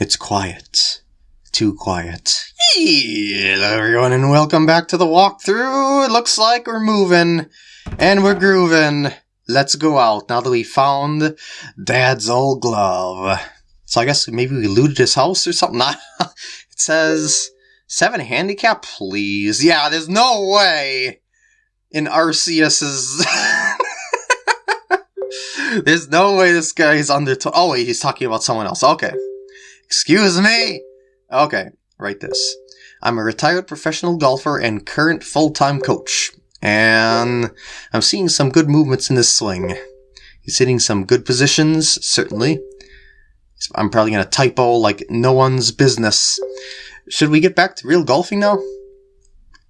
It's quiet. Too quiet. Hello everyone and welcome back to the walkthrough. It looks like we're moving and we're grooving. Let's go out now that we found Dad's old glove. So I guess maybe we looted his house or something. it says seven handicap, please. Yeah, there's no way in Arceus's. there's no way this guy's under. oh wait, he's talking about someone else. Okay. Excuse me? Okay, write this. I'm a retired professional golfer and current full-time coach. And I'm seeing some good movements in this swing. He's hitting some good positions, certainly. I'm probably going to typo like no one's business. Should we get back to real golfing now?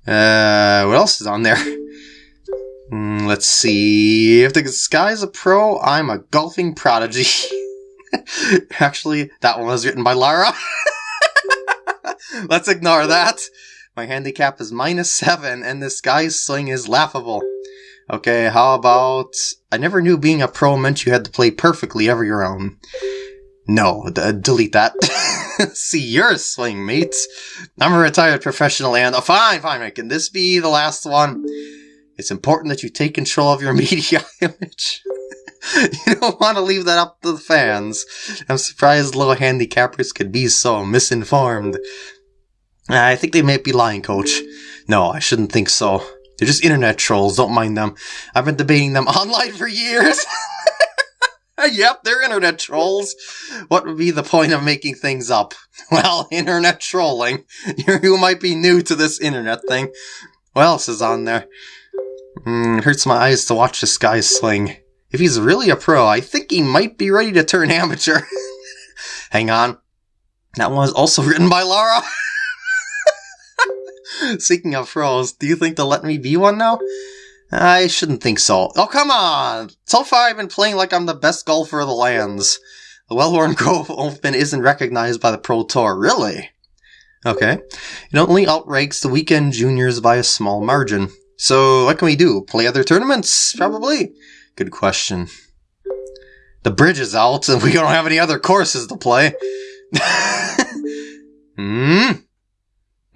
Uh, what else is on there? Mm, let's see. If the guy's a pro, I'm a golfing prodigy. Actually, that one was written by Lara. Let's ignore that. My handicap is minus seven, and this guy's sling is laughable. Okay, how about... I never knew being a pro meant you had to play perfectly every round. No, delete that. See you're a swing, mate. I'm a retired professional and... Oh, fine, fine, can this be the last one? It's important that you take control of your media image. you don't want to leave that up to the fans. I'm surprised little handicappers could be so misinformed. I think they might be lying, coach. No, I shouldn't think so. They're just internet trolls, don't mind them. I've been debating them online for years. yep, they're internet trolls. What would be the point of making things up? Well, internet trolling. you might be new to this internet thing. What else is on there? Mm, hurts my eyes to watch this guy sling. If he's really a pro, I think he might be ready to turn amateur. Hang on. That one was also written by Laura. Speaking of pros, do you think they'll let me be one now? I shouldn't think so. Oh, come on! So far I've been playing like I'm the best golfer of the lands. The Wellworn Grove Open isn't recognized by the Pro Tour, really? Okay. It only outranks the weekend juniors by a small margin. So what can we do? Play other tournaments? Probably. Good question. The bridge is out and we don't have any other courses to play. Hmm?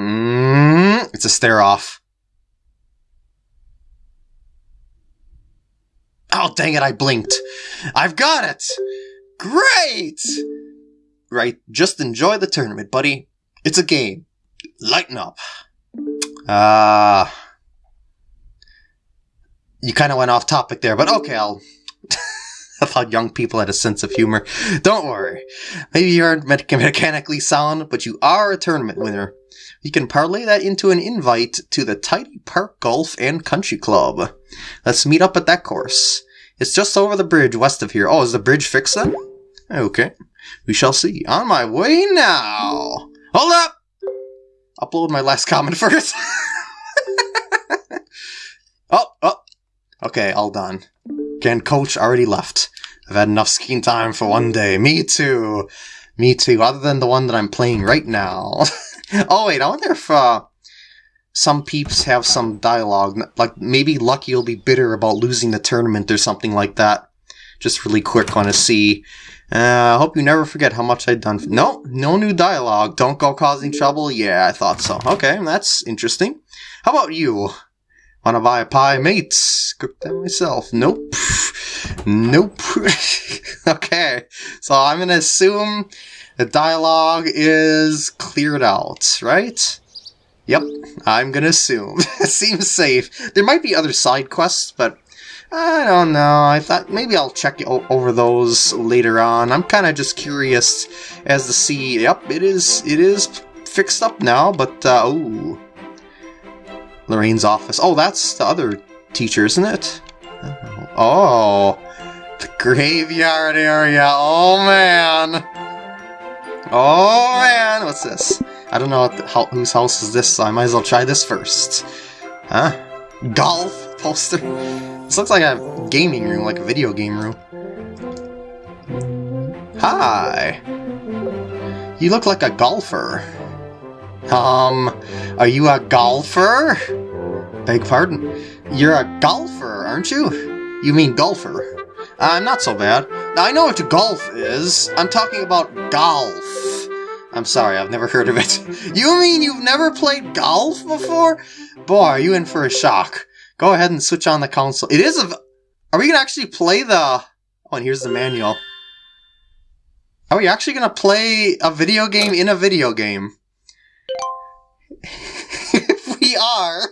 Hmm? It's a stare off. Oh, dang it, I blinked. I've got it! Great! Right, just enjoy the tournament, buddy. It's a game. Lighten up. Ah. Uh, you kind of went off topic there, but okay, I'll... I thought young people had a sense of humor. Don't worry. Maybe you aren't mechanically sound, but you are a tournament winner. You can parlay that into an invite to the Tidy Park Golf and Country Club. Let's meet up at that course. It's just over the bridge west of here. Oh, is the bridge fixed then? Okay. We shall see. On my way now. Hold up! Upload my last comment first. oh, oh, Okay, all done. Again, coach already left. I've had enough skiing time for one day. Me too. Me too, other than the one that I'm playing right now. oh wait, I wonder if uh, some peeps have some dialogue. Like, maybe Lucky will be bitter about losing the tournament or something like that. Just really quick, want to see. Uh, I hope you never forget how much I've done. No, no new dialogue. Don't go causing trouble. Yeah, I thought so. Okay, that's interesting. How about you? Wanna buy a pie, mates? Cook them myself. Nope. Nope. okay, so I'm gonna assume the dialogue is cleared out, right? Yep, I'm gonna assume. seems safe. There might be other side quests, but I don't know. I thought maybe I'll check over those later on. I'm kind of just curious as to see. Yep, it is. It is fixed up now, but uh, ooh. Lorraine's office. Oh, that's the other teacher, isn't it? Oh, the graveyard area. Oh, man. Oh, man. What's this? I don't know the, how, whose house is this, so I might as well try this first. Huh? Golf poster? This looks like a gaming room, like a video game room. Hi. You look like a golfer. Um, are you a golfer? Beg pardon? You're a golfer, aren't you? You mean golfer? I'm uh, not so bad. I know what golf is. I'm talking about golf. I'm sorry, I've never heard of it. You mean you've never played golf before? Boy, are you in for a shock. Go ahead and switch on the console. It is a... Are we going to actually play the... Oh, and here's the manual. Are we actually going to play a video game in a video game? If we are...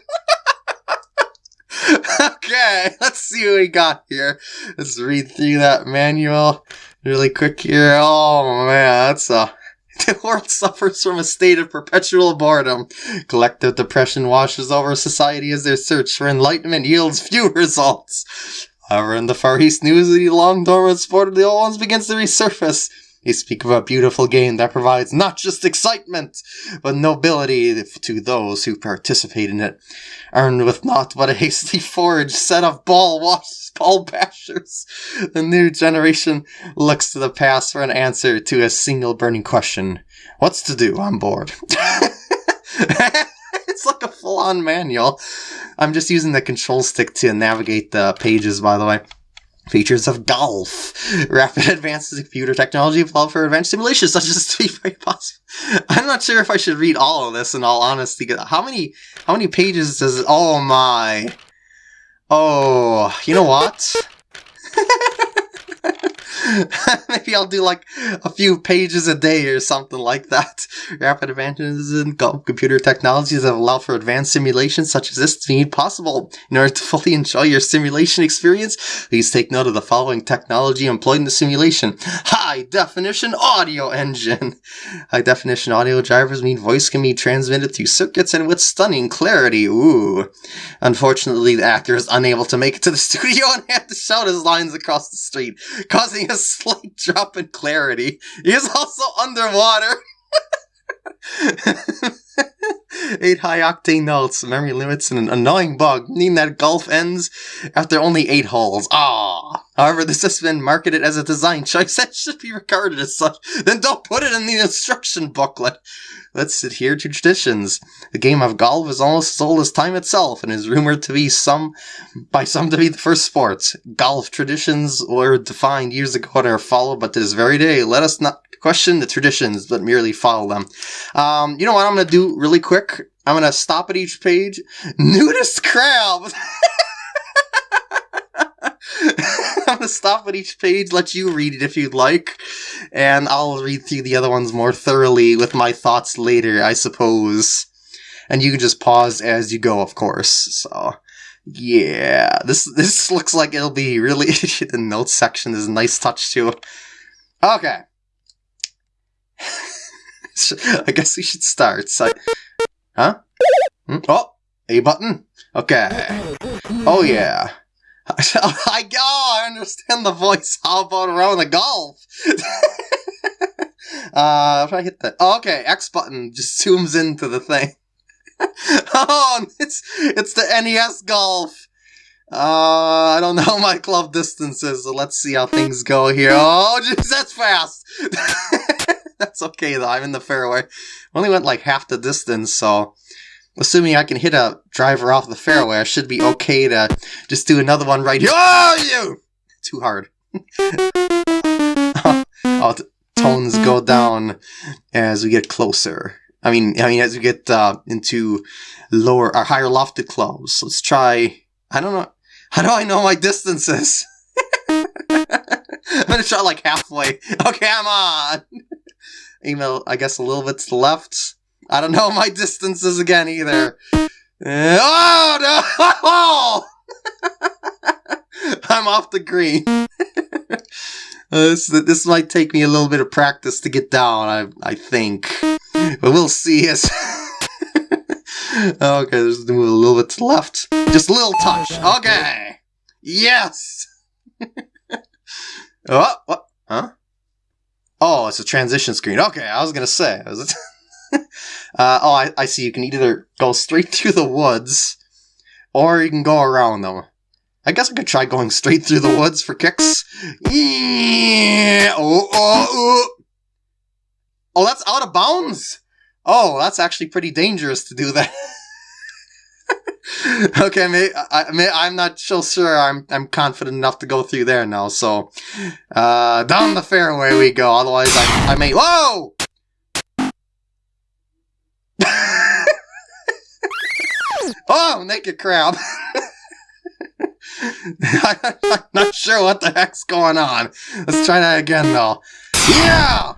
okay, let's see what we got here. Let's read through that manual really quick here. Oh man, that's a the world suffers from a state of perpetual boredom. Collective depression washes over society as their search for enlightenment yields few results. However, in the Far East news, the long dormant sport of the old ones begins to resurface. They speak of a beautiful game that provides not just excitement, but nobility to those who participate in it. Earned with naught but a hastily forged set of ball wash ball bashers. The new generation looks to the past for an answer to a single burning question. What's to do on board? it's like a full-on manual. I'm just using the control stick to navigate the pages, by the way. Features of golf. Rapid advances in computer technology allow for advanced simulations such as to be very possible. I'm not sure if I should read all of this in all honesty. How many how many pages does oh my Oh you know what? Maybe I'll do like a few pages a day or something like that. Rapid advances in computer technologies have allowed for advanced simulations such as this to be possible. In order to fully enjoy your simulation experience, please take note of the following technology employed in the simulation. High definition audio engine. High definition audio drivers mean voice can be transmitted through circuits and with stunning clarity. Ooh. Unfortunately, the actor is unable to make it to the studio and had to shout his lines across the street, causing a slight drop in clarity. He is also underwater. Eight high octane notes, memory limits, and an annoying bug, meaning that golf ends after only eight holes. Ah. However, this has been marketed as a design choice that should be regarded as such. Then don't put it in the instruction booklet. Let's adhere to traditions. The game of golf is almost as old as time itself and is rumored to be some by some to be the first sports. Golf traditions were defined years ago and are followed, but to this very day, let us not question the traditions, but merely follow them. Um, you know what I'm gonna do really quick? I'm gonna stop at each page. Nudist crab! Stop at each page, let you read it if you'd like, and I'll read through the other ones more thoroughly with my thoughts later, I suppose. And you can just pause as you go, of course. So, yeah, this this looks like it'll be really the notes section is a nice touch too. Okay. I guess we should start. So, huh? Hmm? Oh, A button. Okay. Oh yeah. I, oh, I understand the voice. How about around the golf? uh, if I hit that, oh, okay, X button just zooms into the thing. oh, it's it's the NES golf. Uh, I don't know my club distances, so let's see how things go here. Oh, jeez, that's fast. that's okay though. I'm in the fairway. Only went like half the distance, so assuming I can hit a driver off the fairway, I should be okay to just do another one right here. Oh, you! Too hard. oh, tones go down as we get closer. I mean, I mean, as we get uh, into lower or higher lofted clubs. Let's try. I don't know. How do I know my distances? I'm gonna try like halfway. Okay, I'm on. Email, I guess, a little bit to the left. I don't know my distances again either. Eh, oh no! I'm off the green. Uh, this this might take me a little bit of practice to get down. I I think, but we'll see. As oh, okay, just move a little bit to left, just a little touch. Okay, yes. oh, what? Huh? Oh, it's a transition screen. Okay, I was gonna say. Uh, oh, I, I see. You can either go straight through the woods, or you can go around them. I guess I could try going straight through the woods for kicks. Yeah. Oh, oh, oh. oh, that's out of bounds. Oh, that's actually pretty dangerous to do that. okay, may, I, may, I'm not so sure I'm I'm confident enough to go through there now. So, uh, down the fairway we go. Otherwise, I, I may. Whoa! oh, naked crab. I'm not sure what the heck's going on. Let's try that again, though. Yeah!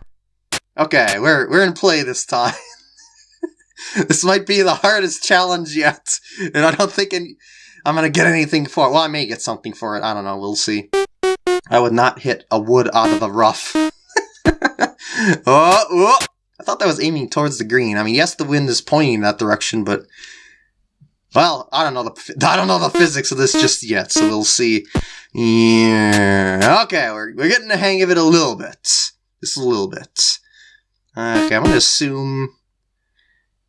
Okay, we're, we're in play this time. this might be the hardest challenge yet, and I don't think any, I'm gonna get anything for it. Well, I may get something for it. I don't know. We'll see. I would not hit a wood out of the rough. oh, oh! I thought that was aiming towards the green. I mean, yes, the wind is pointing that direction, but well, I don't know the I don't know the physics of this just yet, so we'll see. Yeah, okay, we're we're getting the hang of it a little bit, just a little bit. Okay, I'm gonna assume.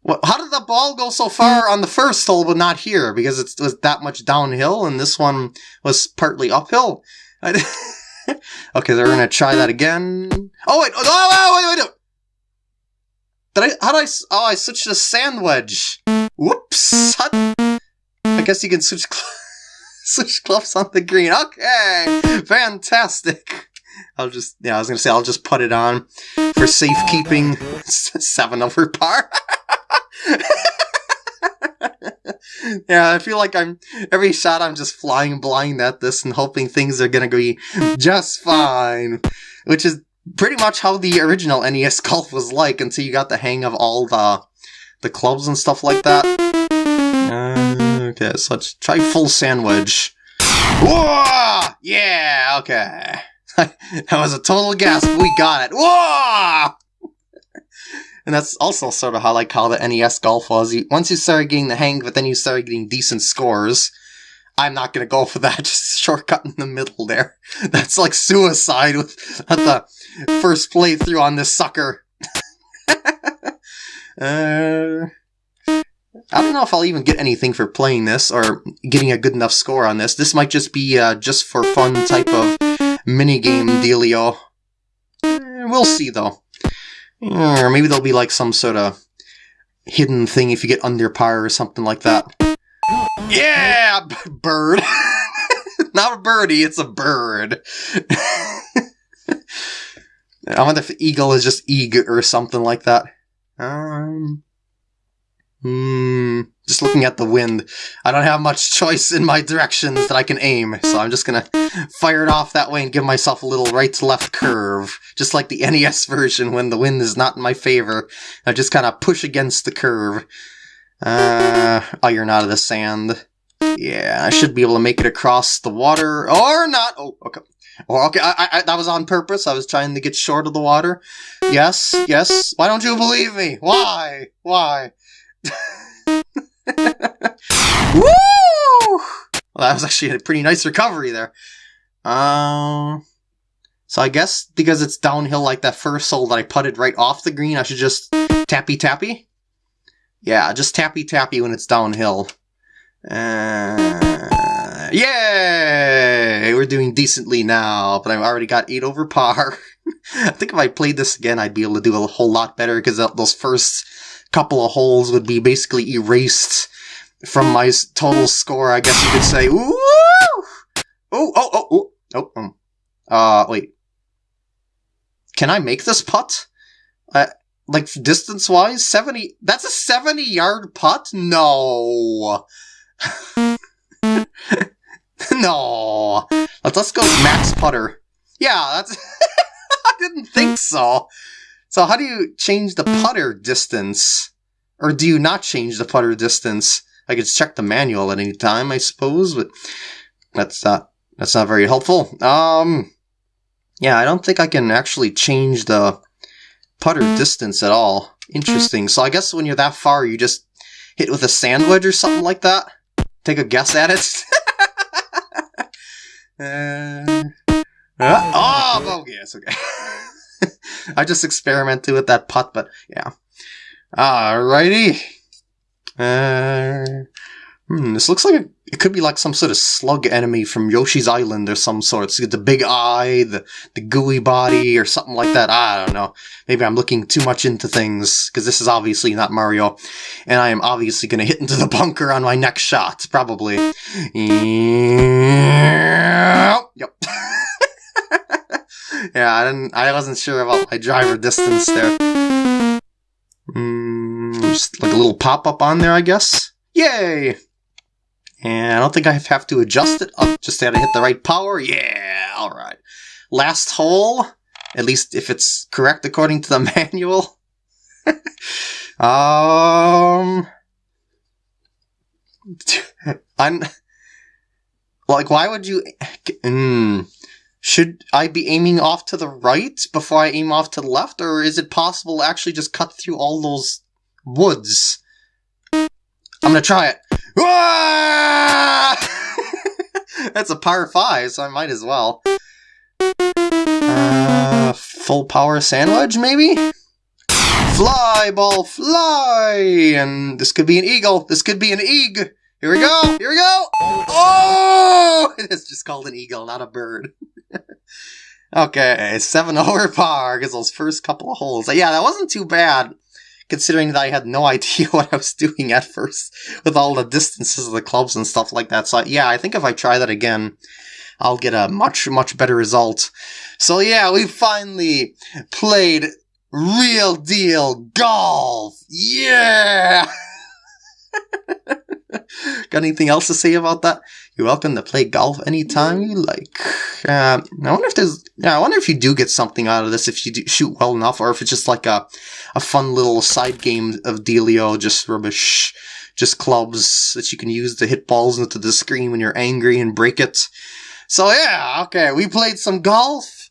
What? How did the ball go so far on the first hole, but not here? Because it was that much downhill, and this one was partly uphill. okay, we're gonna try that again. Oh wait! Oh, wait! Wait! Wait! Did I? How did I? Oh, I switched to sand wedge. Whoops! I guess you can switch switch clubs on the green. Okay, fantastic. I'll just yeah, I was gonna say I'll just put it on for safekeeping. Seven over par. yeah, I feel like I'm every shot I'm just flying blind at this and hoping things are gonna be just fine, which is pretty much how the original NES Golf was like until you got the hang of all the the clubs and stuff like that. Uh, okay, so let's try full sandwich. Whoa! Yeah, okay. that was a total gasp. We got it. Whoa! and that's also sort of how like how the NES Golf was. You, once you started getting the hang but then you started getting decent scores. I'm not gonna go for that. Just shortcut in the middle there. That's like suicide with at the first playthrough on this sucker. uh, I don't know if I'll even get anything for playing this or getting a good enough score on this. This might just be uh, just for fun type of minigame dealio. Uh, we'll see though. Or maybe there'll be like some sort of hidden thing if you get under par or something like that. Yeah, bird. Not a birdie, it's a bird. I wonder if eagle is just eag or something like that. Um, hmm, just looking at the wind, I don't have much choice in my directions that I can aim, so I'm just gonna fire it off that way and give myself a little right-to-left curve, just like the NES version when the wind is not in my favor. I just kind of push against the curve. Uh, iron not of the sand. Yeah, I should be able to make it across the water, or not. Oh, okay. Oh, okay, I, I, that was on purpose. I was trying to get short of the water. Yes, yes. Why don't you believe me? Why? Why? Woo! Well, that was actually a pretty nice recovery there. Um, so I guess because it's downhill like that first hole that I putted right off the green, I should just tappy tappy. Yeah, just tappy tappy when it's downhill. Uh, yay! We're doing decently now, but I've already got 8 over par. I think if I played this again, I'd be able to do a whole lot better, because those first couple of holes would be basically erased from my total score, I guess you could say. Ooh! Oh, oh, oh, oh, oh, um. Uh, wait. Can I make this putt? Uh, like, distance-wise? 70- that's a 70-yard putt? No! no. Let's, let's go max putter. Yeah, that's... I didn't think so. So how do you change the putter distance? Or do you not change the putter distance? I could check the manual at any time, I suppose, but that's not that's not very helpful. Um yeah, I don't think I can actually change the putter distance at all. Interesting. So I guess when you're that far, you just hit with a sand wedge or something like that? take a guess at it? uh, uh, oh, bogey. Yes, okay. I just experimented with that putt, but yeah. Alrighty. Uh, hmm, this looks like a, it could be like some sort of slug enemy from Yoshi's Island or some sort. It's the big eye, the, the gooey body, or something like that. I don't know. Maybe I'm looking too much into things, because this is obviously not Mario. And I am obviously going to hit into the bunker on my next shot, probably. Yep. yeah, I didn't. I wasn't sure about my driver distance there. Mm, just like a little pop-up on there, I guess. Yay! And I don't think I have to adjust it. Oh, just had to hit the right power. Yeah, alright. Last hole, at least if it's correct according to the manual. um... I'm... Like, why would you... Mm, should I be aiming off to the right before I aim off to the left, or is it possible to actually just cut through all those woods? I'm gonna try it. That's a par 5, so I might as well. Uh, full power sandwich, maybe? Fly, ball, fly! And this could be an eagle. This could be an eag. Here we go! Here we go! Oh! It's just called an eagle, not a bird. okay, 7 over par, because those first couple of holes. Yeah, that wasn't too bad, considering that I had no idea what I was doing at first, with all the distances of the clubs and stuff like that. So yeah, I think if I try that again, I'll get a much, much better result. So yeah, we finally played real deal golf! Yeah! Got anything else to say about that? You're welcome to play golf anytime you like. Uh, I wonder if there's. Yeah, I wonder if you do get something out of this if you shoot well enough, or if it's just like a a fun little side game of Delio, just rubbish, just clubs that you can use to hit balls into the screen when you're angry and break it. So yeah, okay, we played some golf.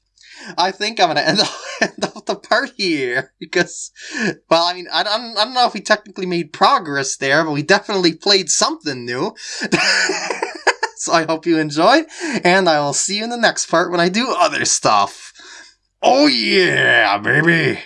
I think I'm gonna end up, end up the part here because, well, I mean, I don't, I don't know if we technically made progress there, but we definitely played something new. so I hope you enjoyed, and I will see you in the next part when I do other stuff. Oh yeah, baby!